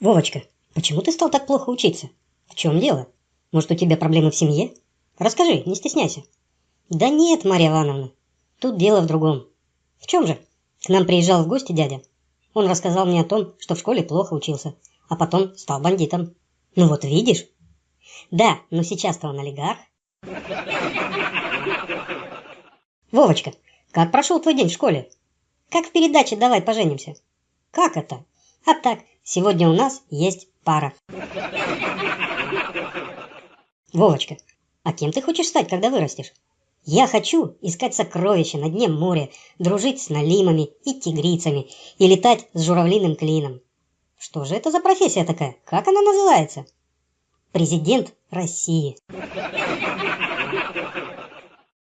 Вовочка, почему ты стал так плохо учиться? В чем дело? Может, у тебя проблемы в семье? Расскажи, не стесняйся. Да нет, Марья Ивановна, тут дело в другом. В чем же? К нам приезжал в гости дядя. Он рассказал мне о том, что в школе плохо учился, а потом стал бандитом. Ну вот видишь? Да, но сейчас-то он олигарх. Вовочка, как прошел твой день в школе? Как в передаче «Давай поженимся». Как это? А так, сегодня у нас есть пара. Вовочка, а кем ты хочешь стать, когда вырастешь? Я хочу искать сокровища на дне моря, дружить с налимами и тигрицами и летать с журавлиным клином. Что же это за профессия такая? Как она называется? Президент России.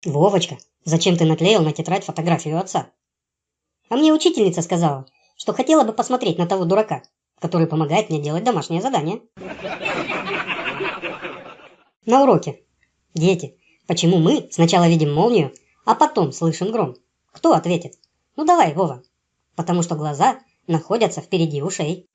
Вовочка, зачем ты наклеил на тетрадь фотографию отца? А мне учительница сказала, что хотела бы посмотреть на того дурака, который помогает мне делать домашнее задание. На уроке. Дети, почему мы сначала видим молнию, а потом слышим гром? Кто ответит? Ну давай, Вова. Потому что глаза находятся впереди ушей.